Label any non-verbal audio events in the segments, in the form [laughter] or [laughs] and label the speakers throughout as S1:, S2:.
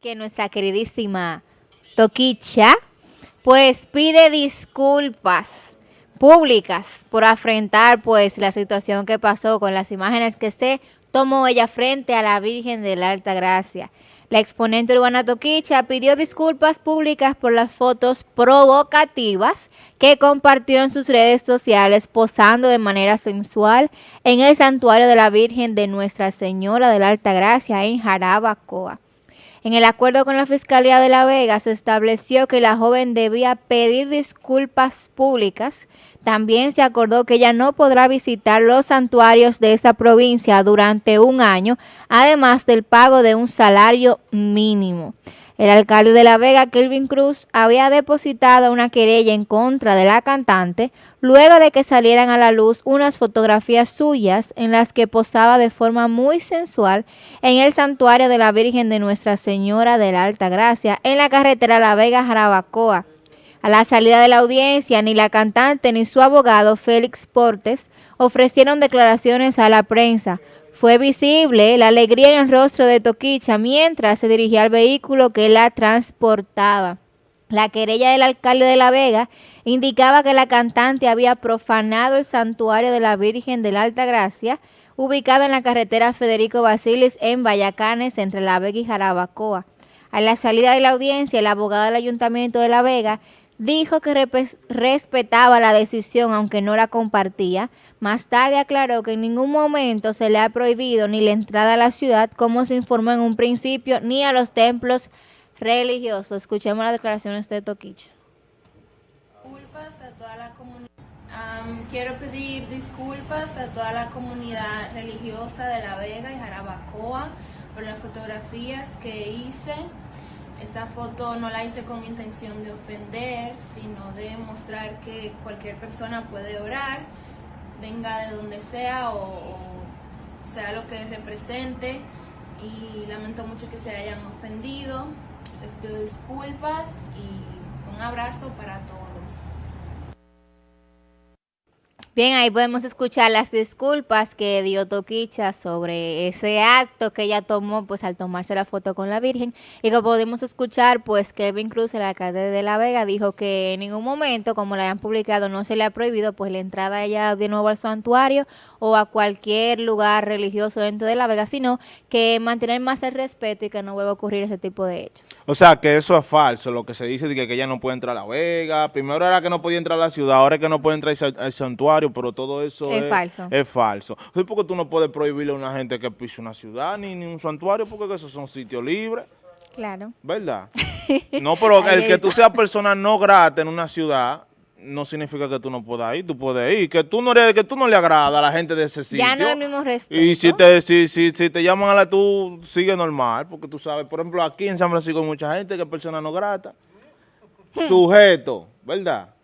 S1: que nuestra queridísima Toquicha, pues pide disculpas públicas por afrontar pues la situación que pasó con las imágenes que se tomó ella frente a la Virgen de la Alta Gracia. La exponente urbana Toquicha pidió disculpas públicas por las fotos provocativas que compartió en sus redes sociales posando de manera sensual en el santuario de la Virgen de Nuestra Señora de la Alta Gracia en Jarabacoa. En el acuerdo con la Fiscalía de La Vega se estableció que la joven debía pedir disculpas públicas. También se acordó que ella no podrá visitar los santuarios de esa provincia durante un año, además del pago de un salario mínimo. El alcalde de La Vega, Kelvin Cruz, había depositado una querella en contra de la cantante luego de que salieran a la luz unas fotografías suyas en las que posaba de forma muy sensual en el santuario de la Virgen de Nuestra Señora de la Alta Gracia en la carretera La Vega-Jarabacoa. A la salida de la audiencia, ni la cantante ni su abogado, Félix Portes, ofrecieron declaraciones a la prensa, fue visible la alegría en el rostro de Toquicha mientras se dirigía al vehículo que la transportaba. La querella del alcalde de La Vega indicaba que la cantante había profanado el santuario de la Virgen de la Alta Gracia, ubicado en la carretera Federico Basilis en Vallacanes, entre La Vega y Jarabacoa. A la salida de la audiencia, el abogado del Ayuntamiento de La Vega dijo que respetaba la decisión aunque no la compartía. Más tarde aclaró que en ningún momento se le ha prohibido ni la entrada a la ciudad, como se informó en un principio, ni a los templos religiosos. Escuchemos las declaraciones de Toquicha.
S2: Comunidad. quiero pedir disculpas a toda la comunidad religiosa de La Vega y Jarabacoa por las fotografías que hice. Esta foto no la hice con intención de ofender, sino de mostrar que cualquier persona puede orar, venga de donde sea o, sea lo que represente. Y lamento mucho que se hayan ofendido. Les pido disculpas y un abrazo para todos.
S1: Bien, ahí podemos escuchar las disculpas que dio Toquicha sobre ese acto que ella tomó, pues al tomarse la foto con la Virgen. Y como podemos escuchar, pues Kevin Cruz, el alcalde de La Vega, dijo que en ningún momento, como la hayan publicado, no se le ha prohibido pues la entrada ella de nuevo al santuario o a cualquier lugar religioso dentro de La Vega, sino que mantener más el respeto y que no vuelva a ocurrir ese tipo de hechos.
S3: O sea, que eso es falso, lo que se dice de que, ella no puede entrar a La Vega. Primero era que no podía entrar a la ciudad, ahora es que no puede entrar al santuario pero todo eso
S1: es, falso.
S3: Es falso. porque tú no puedes prohibirle a una gente que pise una ciudad ni, ni un santuario porque esos son sitios libres.
S1: Claro.
S3: ¿Verdad? [laughs] no, pero el que tú seas persona no grata en una ciudad no significa que tú no puedas ir, tú puedes ir, que tú no que tú no le agrada a la gente de ese sitio.
S1: Ya no es el mismo respeto.
S3: Y si te, si, si, si te llaman a la tú, sigue normal, porque tú sabes, por ejemplo, aquí en San Francisco hay mucha gente que es persona no grata, [laughs] sujeto, ¿verdad?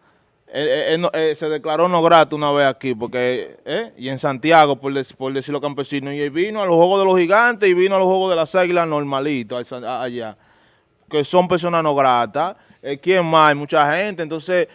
S3: Eh, se declaró no grato una vez aquí, porque eh, y en Santiago, por, por decirlo campesino, y vino a los Juegos de los Gigantes y vino a los Juegos de las Águilas normalito allá, que son personas no gratas. Eh, ¿Quién más? Hay mucha gente, entonces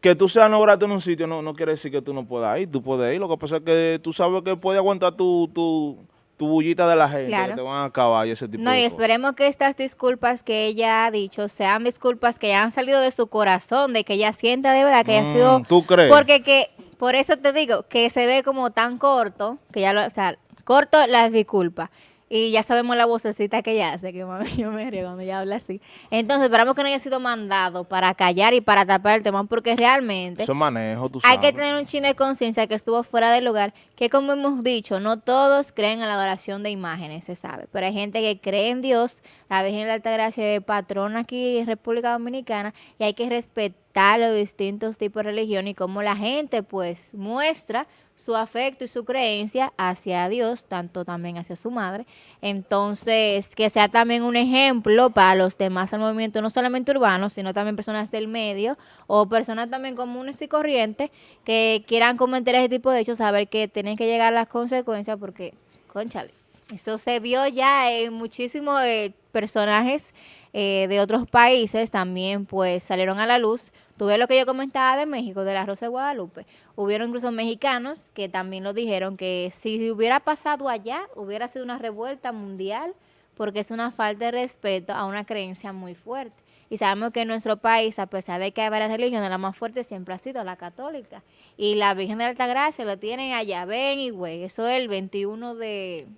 S3: que tú seas no grato en un sitio no, no quiere decir que tú no puedas ir, tú puedes ir, lo que pasa es que tú sabes que puede aguantar tu, tu, tu bullita de la gente, que te van a acabar y ese tipo
S1: no,
S3: y
S1: esperemos que estas disculpas que ella ha dicho sean disculpas que han salido de su corazón, de que ella sienta de verdad que haya sido...
S3: Mm, ¿Tú crees?
S1: Porque que, por eso te digo, que se ve como tan corto, que ya lo, o sea, corto las disculpas. Y ya sabemos la vocecita que ella hace, que [laughs] yo me río cuando ella habla así. Entonces, esperamos que no haya sido mandado para callar y para tapar el tema, porque realmente...
S3: Eso manejo, tú
S1: Hay que tener un chin de conciencia que estuvo fuera del lugar, que como hemos dicho, no todos creen en la adoración de imágenes, se sabe. Pero hay gente que cree en Dios, la Virgen de la Altagracia es patrona aquí en República Dominicana, y hay que respetar los distintos tipos de religión y cómo la gente, pues, muestra su afecto y su creencia hacia Dios, tanto también hacia su madre. Entonces, que sea también un ejemplo para los demás del movimiento, no solamente urbanos, sino también personas del medio o personas también comunes y corrientes que quieran cometer ese tipo de hechos, saber que tienen que llegar las consecuencias porque, conchale, eso se vio ya en muchísimos eh, personajes eh, de otros países, también pues salieron a la luz Tú ves lo que yo comentaba de México, de la Rosa de Guadalupe. Hubieron incluso mexicanos que también lo dijeron, que si hubiera pasado allá, hubiera sido una revuelta mundial, porque es una falta de respeto a una creencia muy fuerte. Y sabemos que en nuestro país, a pesar de que hay varias religiones, la más fuerte siempre ha sido la católica. Y la Virgen de Altagracia lo tienen allá, ven y güey. Eso es el 21 de,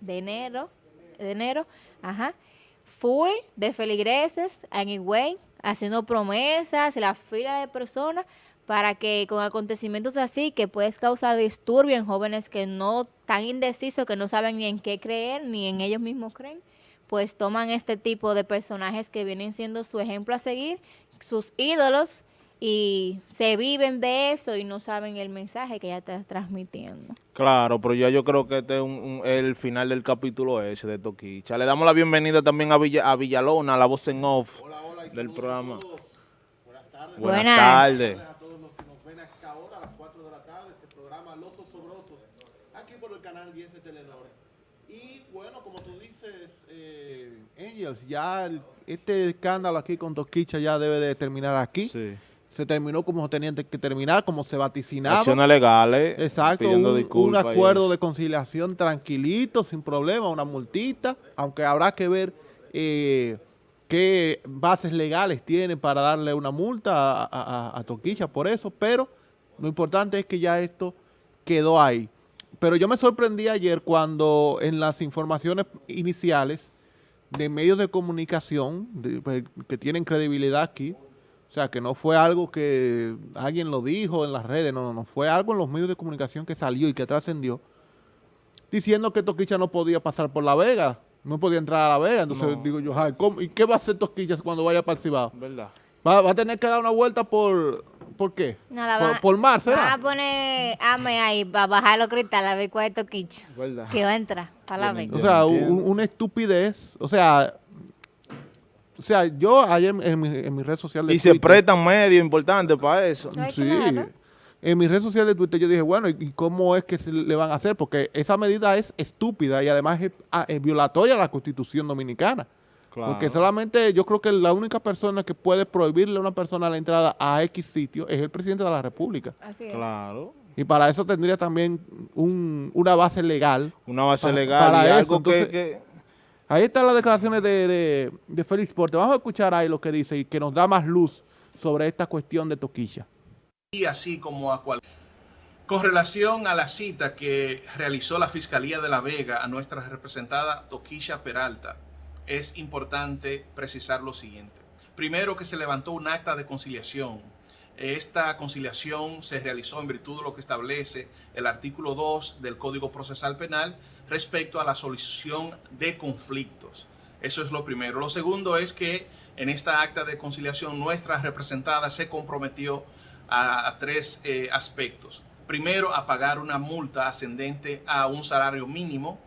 S1: de enero, de enero, ajá. Full de feligreses en Higüey, haciendo promesas, la fila de personas para que con acontecimientos así que puedes causar disturbio en jóvenes que no tan indecisos, que no saben ni en qué creer, ni en ellos mismos creen, pues toman este tipo de personajes que vienen siendo su ejemplo a seguir, sus ídolos, y se viven de eso y no saben el mensaje que ya estás transmitiendo.
S3: Claro, pero ya yo creo que este es un, el final del capítulo ese de Toquicha. Le damos la bienvenida también a, Villa, a Villalona, la voz en off del programa.
S4: Buenas tardes.
S3: Buenas, tardes.
S4: a todos los que nos ven a esta hora, a las 4 de la tarde, este programa Los Osobrosos, aquí por el canal 10 de Telenor. Y bueno, como tú dices, eh, Angels, ya el- este escándalo aquí con Toquicha ya debe de terminar aquí.
S3: Sí.
S4: Se terminó como tenía que terminar, como se vaticinaba.
S3: Acciones legales.
S4: Exacto,
S3: pidiendo
S4: un, un
S3: disculpas y
S4: acuerdo de conciliación tranquilito, sin problema, una multita, aunque habrá que ver eh, qué bases legales tiene para darle una multa a, a- Toquicha por eso, pero lo importante es que ya esto quedó ahí. Pero yo me sorprendí ayer cuando en las informaciones iniciales de medios de comunicación pues, que tienen credibilidad aquí, o sea, que no fue algo que alguien lo dijo en las redes, no, no, no, fue algo en los medios de comunicación que salió y que trascendió, diciendo que Toquicha no podía pasar por La Vega, no podía entrar a La Vega. Entonces
S3: No.
S4: digo yo, ay, ¿cómo? ¿y qué va a hacer Toquicha cuando vaya para el Cibao?
S3: ¿Verdad?
S4: Va, va a tener que dar una vuelta por, ¿por qué?
S1: Nada,
S4: por,
S1: van-
S4: por mar, ¿será?
S1: a poner AME ahí para bajar los cristales a ver cuál es Toquicha.
S3: ¿Verdad?
S1: Que va a entrar para la
S3: no
S1: vez.
S4: O sea,
S3: no
S4: un- una estupidez, o sea... O sea, yo ayer en mi, en mi red social de
S3: Y se
S4: Twitter-
S3: prestan medios importantes para eso.
S4: Sí.
S1: claro.
S4: En mi red social de Twitter yo dije, bueno, ¿y cómo es que se le van a hacer? Porque esa medida es estúpida y además es, ah, es violatoria a la Constitución Dominicana.
S3: Claro.
S4: Porque solamente yo creo que la única persona que puede prohibirle a una persona la entrada a X sitio es el presidente de la República.
S1: Así es.
S3: Claro.
S4: Y para eso tendría también un- una base legal.
S3: Una base legal
S4: para
S3: y
S4: eso,
S3: algo que,
S4: Ahí están las declaraciones de, de, de Félix Porte. Vamos a escuchar ahí lo que dice y que nos da más luz sobre esta cuestión de Toquilla.
S5: Así como a cual. Con relación a la cita que realizó la Fiscalía de La Vega a nuestra representada Toquilla Peralta, es importante precisar lo siguiente. Primero que se levantó un acta de conciliación. Esta conciliación se realizó en virtud de lo que establece el artículo 2 del Código Procesal Penal respecto a la solución de conflictos. Eso es lo primero. Lo segundo es que en esta acta de conciliación nuestra representada se comprometió a, tres eh, aspectos. Primero, a pagar una multa ascendente a un salario mínimo.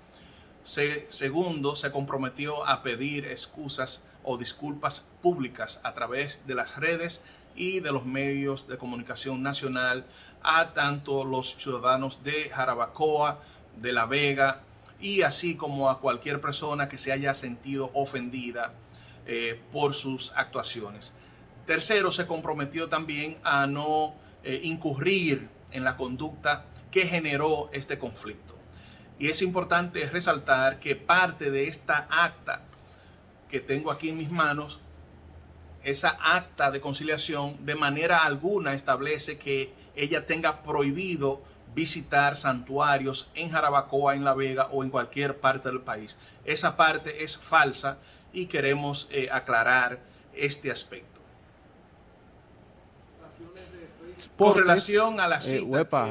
S5: Se- segundo, se comprometió a pedir excusas o disculpas públicas a través de las redes y de los medios de comunicación nacional a tanto los ciudadanos de Jarabacoa, de La Vega y así como a cualquier persona que se haya sentido ofendida eh, por sus actuaciones. Tercero, se comprometió también a no eh, incurrir en la conducta que generó este conflicto. Y es importante resaltar que parte de esta acta que tengo aquí en mis manos, esa acta de conciliación de manera alguna establece que ella tenga prohibido visitar santuarios en Jarabacoa, en La Vega o en cualquier parte del país. Esa parte es falsa y queremos eh, aclarar este aspecto. Con relación a la
S4: eh,
S5: cita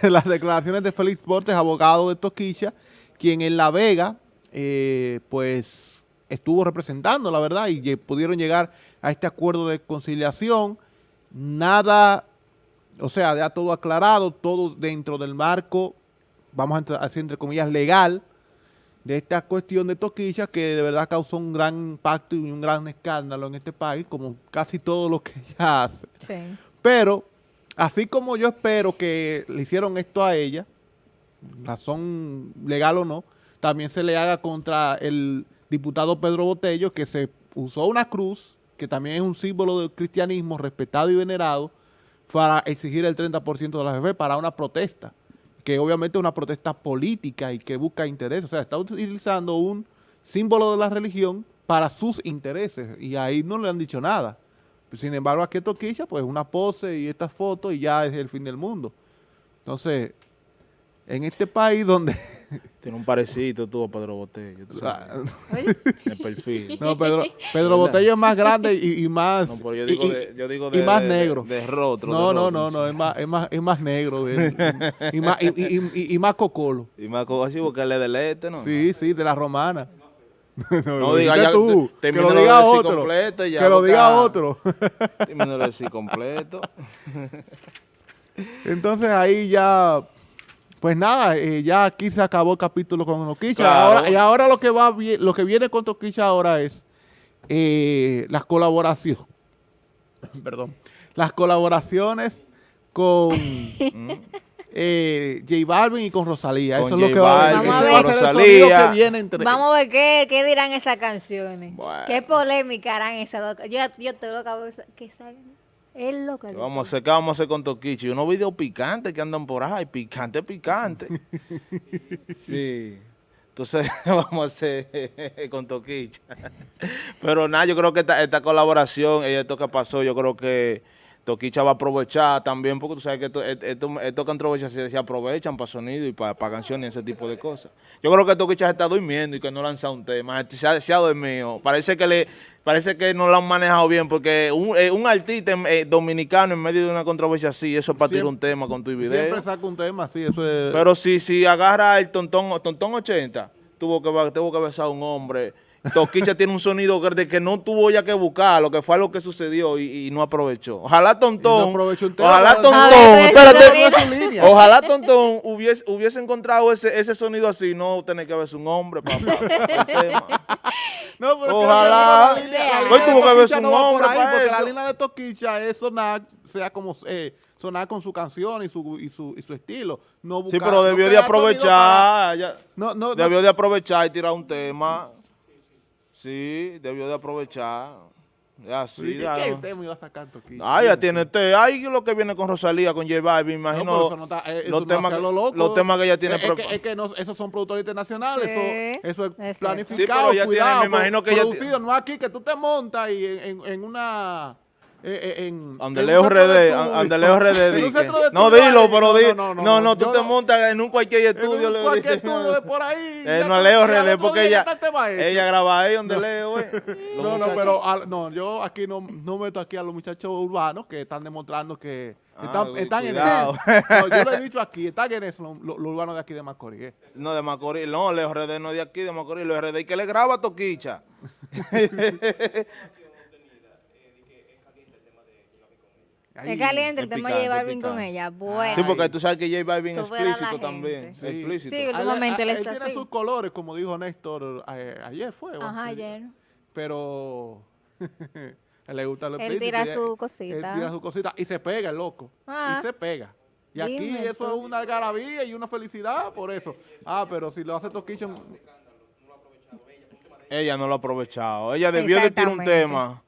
S5: que [laughs]
S4: las declaraciones de Félix Portes, abogado de Toquilla, quien en La Vega, eh, pues, estuvo representando, la verdad, y pudieron llegar a este acuerdo de conciliación. Nada, o sea, ya todo aclarado, todo dentro del marco, vamos a así entre comillas, legal, de esta cuestión de Toquilla, que de verdad causó un gran impacto y un gran escándalo en este país, como casi todo lo que ella hace.
S1: Sí.
S4: Pero, así como yo espero que le hicieron esto a ella, razón legal o no, también se le haga contra el diputado Pedro Botello, que se usó una cruz, que también es un símbolo del cristianismo respetado y venerado, para exigir el 30% de la FP para una protesta. Que obviamente es una protesta política y que busca intereses. O sea, está utilizando un símbolo de la religión para sus intereses y ahí no le han dicho nada. Sin embargo, aquí Toquicha, pues una pose y esta foto y ya es el fin del mundo. Entonces, en este país donde...
S3: Tiene un parecito tú a Pedro sabes, el perfil.
S4: no, Pedro, Pedro Botello es más grande y, y más...
S3: No, pero yo
S4: y-
S3: digo
S4: y-
S3: de, yo digo
S4: y
S3: de,
S4: más
S3: de-
S4: negro.
S3: De, de rostro.
S4: No, no, no, no, es más, es más, es más negro de- y, más, y, y- y- y más cocolo.
S3: Y más como así porque él es del este, ¿no?
S4: Sí, sí, de la romana. [laughs] no,
S3: No diga ya,
S4: tú,
S3: te-
S4: que lo diga otro.
S3: completo ya,
S4: que lo diga
S3: ah,
S4: otro.
S3: Termínalo decir completo. [laughs]
S4: Entonces ahí ya, pues nada, eh, ya aquí se acabó el capítulo con Toquicha.
S3: Claro.
S4: Ahora, y ahora lo que va lo que viene con Toquicha ahora es eh, las colaboraciones. [coughs] Perdón. Las colaboraciones con [laughs] eh, J Balvin y con Rosalía.
S3: Con
S4: Eso es lo que va,
S1: Balvin,
S4: a ser el
S3: Rosalía.
S4: sonido que viene entre
S1: Vamos a ver qué, qué dirán esas canciones.
S3: Bueno.
S1: Qué polémica harán esas dos. Yo, yo estoy loca por esa- que salgan. Es loca.
S3: ¿Qué vamos a hacer? ¿Qué vamos a hacer con Toquichi? Unos videos picantes que andan por ahí. Picante, picante. [laughs] sí. Entonces [laughs] vamos a hacer con Toquicha. Pero nada, yo creo que esta, esta colaboración y esto que pasó, yo creo que Toquicha va a aprovechar también, porque tú sabes que esto, esto, esto controversias se, se aprovechan para sonido y para, para canciones y ese tipo de cosas. Yo creo que Toquicha se está durmiendo y que no lanza un tema, se ha, se ha dormido. Parece que le parece que no lo han manejado bien, porque un, eh, un artista eh, dominicano en medio de una controversia así, eso es para tirar un tema con tu video.
S4: Siempre saca un tema, sí, eso es...
S3: Pero si, si agarra el tontón, tontón 80, tuvo que, tuvo que besar a un hombre. Toquicha tiene un sonido que- de que no tuvo ya que buscar, lo que fue lo que sucedió y, y no aprovechó. Ojalá
S4: no
S3: Tontón,
S4: aprovechó un tema,
S3: ojalá Tontón,
S1: ver,
S3: espérate, ojalá Tontón hubiese, hubiese encontrado ese, ese sonido así, no tener que verse un hombre para, el tema.
S4: No, pero
S3: Ojalá.
S4: la línea- la
S1: Hoy
S3: tuvo que
S4: Toquicha
S3: un
S4: no por
S3: hombre
S4: ahí,
S3: para
S4: Porque la línea de Toquicha es sonar, sea como eh, sonar con su canción y su, y su, y su estilo. No
S3: Sí, pero
S4: no
S3: debió de aprovechar,
S4: para- no, no.
S3: debió de aprovechar y tirar un tema. Sí, debió de aprovechar. Ya,
S4: Sí,
S3: sí,
S4: ¿Qué,
S3: ya,
S4: qué
S3: no.
S4: tema iba a sacar Toquicha?
S3: Ah, ya tiene té. Ahí lo que viene con Rosalía, con J Balvin, me
S4: No,
S3: imagino
S4: pero eso no está- eh, eso
S3: los,
S4: no
S3: temas, que-
S4: lo loco.
S3: los temas que ella tiene
S4: Es, es que,
S3: prepa-
S4: es que no- esos son productores internacionales,
S1: Sí,
S4: eso, eso es planificado,
S3: Sí, pero ella tiene-
S4: cuidado,
S3: me imagino que ella
S4: producido, no aquí, que tú te montas y en, en, en una... eh, eh, en,
S3: Donde
S4: en un
S3: Leo
S4: centro de
S3: RD,
S4: estudio.
S3: donde Leo RD
S4: En un
S3: dice.
S4: centro de
S3: No, dilo, pero di.
S4: no, no,
S3: No, no, tú te
S4: no-
S3: montas en un cualquier
S4: en
S3: estudio. Leo,
S4: cualquier estudio de por ahí. [laughs]
S3: Eh, no Leo
S4: otro
S3: porque ella, ella graba ahí donde [laughs] Leo,
S4: No, no, pero no, yo aquí no, no meto aquí a los muchachos urbanos que están demostrando que
S3: Ah,
S4: están, están en eso. No, yo lo he [laughs] dicho aquí, están en eso los, urbanos de aquí de Macorís.
S3: No, de Macorís. No, Leo RD no es de aquí, de Macorís. Leo RD y que le graba a Toquicha.
S1: Es caliente el tema de J Balvin con ella. Bueno.
S3: Sí, porque tú sabes que J Balvin es explícito también.
S4: Sí.
S3: Explícito.
S1: Sí,
S4: él-
S1: últimamente él
S4: él
S1: está
S4: tiene sus colores, como dijo Néstor eh, ayer fue.
S1: Ajá, ayer.
S4: Pero [laughs] él le gusta lo
S1: Él
S4: explícito
S1: tira su
S4: Él
S1: cosita.
S4: tira su cosita y se pega el loco.
S1: Ah.
S4: Y se pega. Y aquí eso es una algarabía y una felicidad por eso. Ah, pero si lo hace Toquicha,
S3: Ella no lo ha aprovechado. Ella debió de tirar un tema.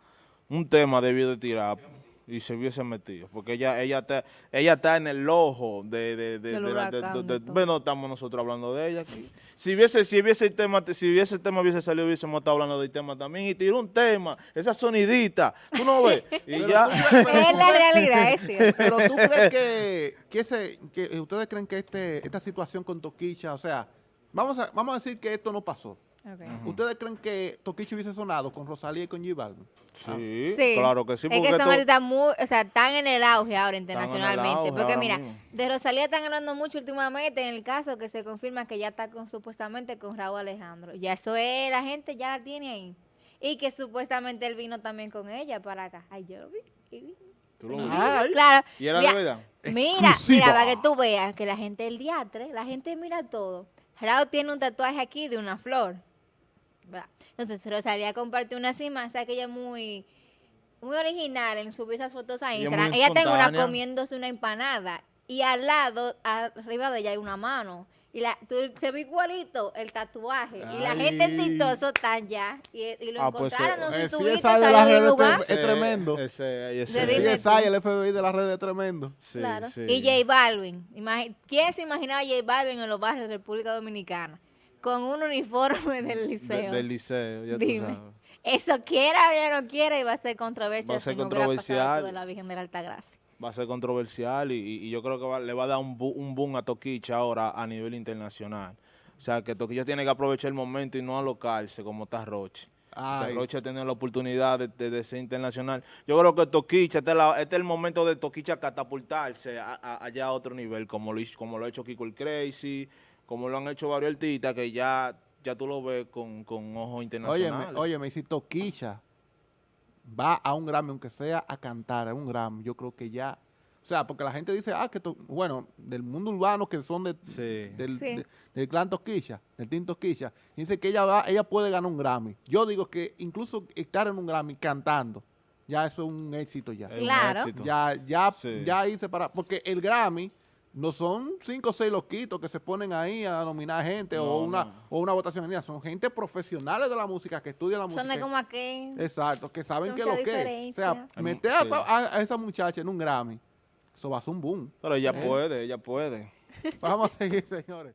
S3: Un tema debió de tirar. Y se hubiese metido. Porque ella ella está, ella está en el ojo de... de, de,
S1: Del
S3: de la- de- bueno, estamos nosotros hablando de ella aquí. Si hubiese, si hubiese el tema, si hubiese el tema hubiese salido, hubiésemos estado hablando del tema también. Y tiró un tema. Esa sonidita. ¿Tú no ves? [laughs] Y ya...
S1: Es la realidad, es cierto.
S4: Pero tú crees que, que, ese, que ustedes creen que este, esta situación con Toquicha, o sea, vamos a, vamos a decir que esto no pasó. ¿Ustedes creen que Toquicha hubiese sonado con Rosalía y con J Balvin?
S3: Sí,
S1: Sí.
S3: claro que sí.
S1: Es
S3: Porque
S1: que son artistas muy, o sea, están en el auge ahora internacionalmente.
S3: auge
S1: porque
S3: ahora
S1: mira,
S3: mismo.
S1: de Rosalía están hablando mucho últimamente en el caso que se confirma que ya está con, supuestamente con Raúl Alejandro. Ya eso es, la gente ya la tiene ahí. Y que supuestamente él vino también con ella para acá. Ay, yo lo vi.
S3: ¿Tú lo viste?
S1: Claro.
S3: ¿Y era
S1: Mira,
S3: de verdad?
S1: Mira,
S4: Exclusiva.
S1: mira, para que tú veas que la gente del diatre, la gente mira todo. Raúl tiene un tatuaje aquí de una flor. ¿Verdad? Entonces Rosalía compartió unas imágenes que ella es muy, muy original en subir esas fotos a Instagram. Ella tiene una comiéndose una empanada y al lado, arriba de ella hay una mano. Y la, tú, se ve igualito el tatuaje. Y la gente en TikTok eso están ya. Y, y lo
S3: Ah, pues,
S1: encontraron, no
S4: eh,
S1: sé si
S4: sí,
S1: tuviste, salió
S4: redes
S1: lugar.
S4: Es tremendo.
S3: Ese, ese,
S1: De
S4: Sí,
S1: dime
S4: es
S1: tú.
S4: ahí, el FBI de las redes es tremendo.
S3: sí,
S1: claro.
S3: sí.
S1: Y J Balvin. ¿Quién se imaginaba a J Balvin en los barrios de República Dominicana? Con un uniforme [laughs] del
S3: De-
S1: liceo.
S3: del liceo, ya
S1: Dime.
S3: tú sabes.
S1: Eso quiera o ya no quiera y va a ser controversia
S3: Va a ser controversial.
S1: de la Virgen de la Altagracia.
S3: Va a ser controversial y, y- y yo creo que va- le va a dar un, bu- un boom a Toquicha ahora a nivel internacional. O sea, que Toquicha tiene que aprovechar el momento y no alocarse como está Roche. Roche ha tenido la oportunidad de, de- de ser internacional. Yo creo que Toquicha, este es, la- este es el momento de Toquicha catapultarse a- a- allá a otro nivel, como lo, hizo- como lo ha hecho Kiko el Crazy, como lo han hecho varios artistas que ya, ya tú lo ves con, con ojos internacionales.
S4: Óyeme, óyeme, si Toquilla va a un Grammy, aunque sea a cantar a un Grammy, yo creo que ya... O sea, porque la gente dice, ah, que, to- bueno, del mundo urbano que son de,
S3: Sí.
S4: del,
S1: Sí.
S4: de- del clan Toquilla, del Team Toquilla, dice que ella va, ella puede ganar un Grammy. Yo digo que incluso estar en un Grammy cantando, ya eso es un éxito ya.
S1: Claro.
S3: éxito.
S4: Ya, ya,
S3: Sí.
S4: ya hice para, porque el Grammy no son cinco o seis loquitos que se ponen ahí a nominar gente o una
S3: no.
S4: o una votación en línea. son gente profesionales de la música que estudian la
S1: Son
S4: música.
S1: de como aquel.
S4: Exacto, que saben
S1: Son
S4: que lo que es. O sea, meter
S3: sí.
S4: esa, a- a esa muchacha en un Grammy, eso va a ser un boom.
S3: Pero ella
S4: Eh.
S3: puede, ella puede.
S4: Vamos a seguir, [laughs] señores.